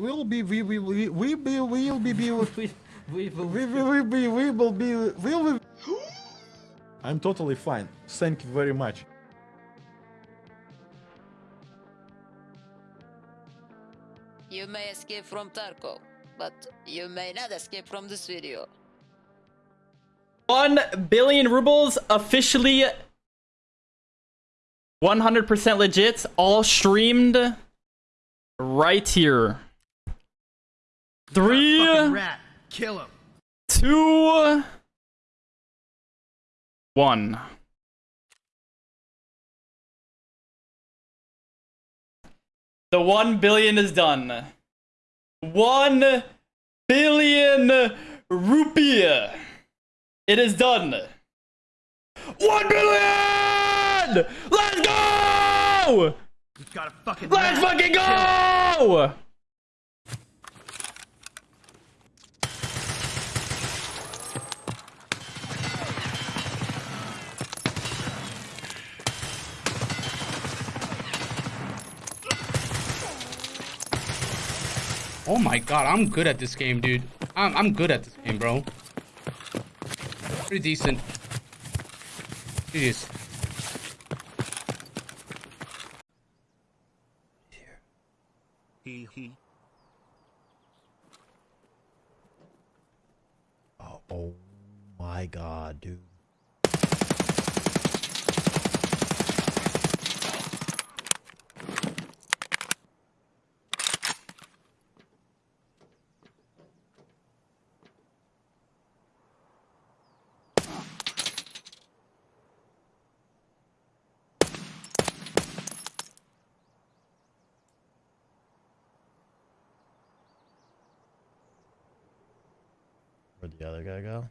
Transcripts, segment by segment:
will be we we we we be will be be we We, we will. we will be we will be will be I'm totally fine. Thank you very much. You may escape from Tarkov, but you may not escape from this video. 1 billion rubles officially 100% legit all streamed right here three rat. Kill him. two one. The 1 billion is done. 1 billion rupee. It is done. 1 billion! Let's go! He's got a fucking let's fucking go Oh my god, I'm good at this game, dude. I'm, I'm good at this game, bro. Pretty decent. Jeez. He he. Oh, oh my god, dude. Where'd the other guy go?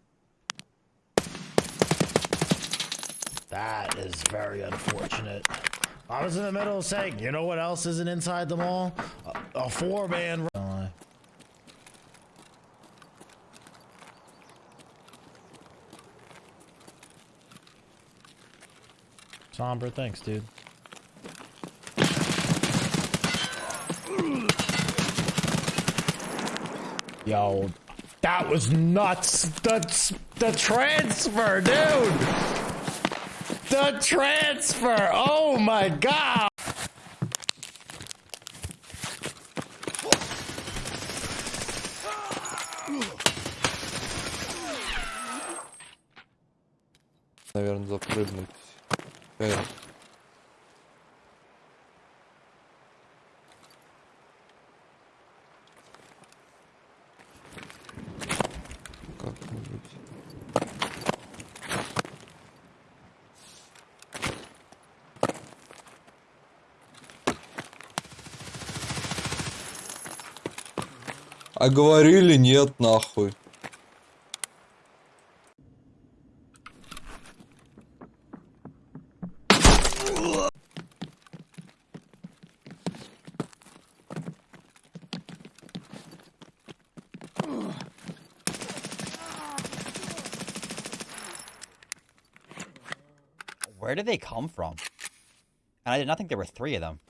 That is very unfortunate. I was in the middle of saying, you know what else isn't inside the mall? A, a four-man. Somber, thanks, dude. Yo, that was nuts. That's the transfer, dude. The transfer. Oh my god. наверное, запрыгнуть. А говорили нет, нахуй. Where did they come from? And I did not think there were three of them.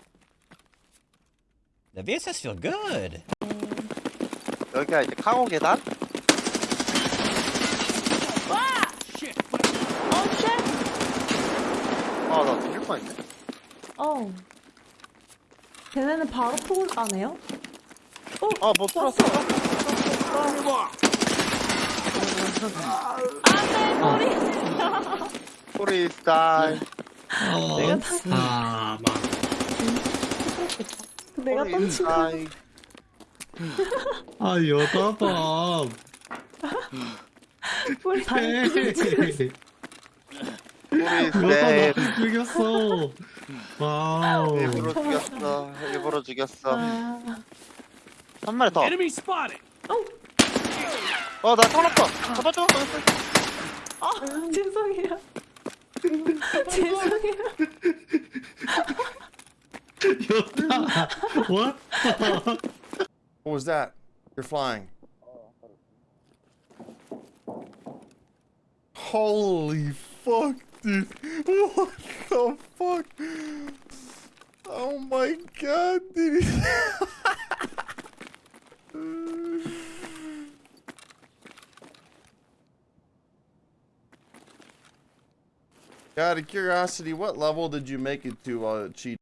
The VSS feel good. 여기가 이제 카고 계단? 아, 나 들릴 뻔했네. 어. 걔네는 바로 폭을 까네요? 어? 아, 뭐 풀었어. 안돼 머리. 소리 스타일. 내가 다 내가 던진 거. 아, 다 소리 여다 스타일. 나 죽였어. 와우. 일부러 죽였어. 일부러 죽였어. 아. 한 마리 더. Enemy spotted. 어, 나 살았다. 잡아줘. 아 죄송해요. 죄송해요. 여다. What? What was that? You're flying. Holy fuck, dude. What the fuck? Oh my god, dude. Out of curiosity, what level did you make it to uh, cheat?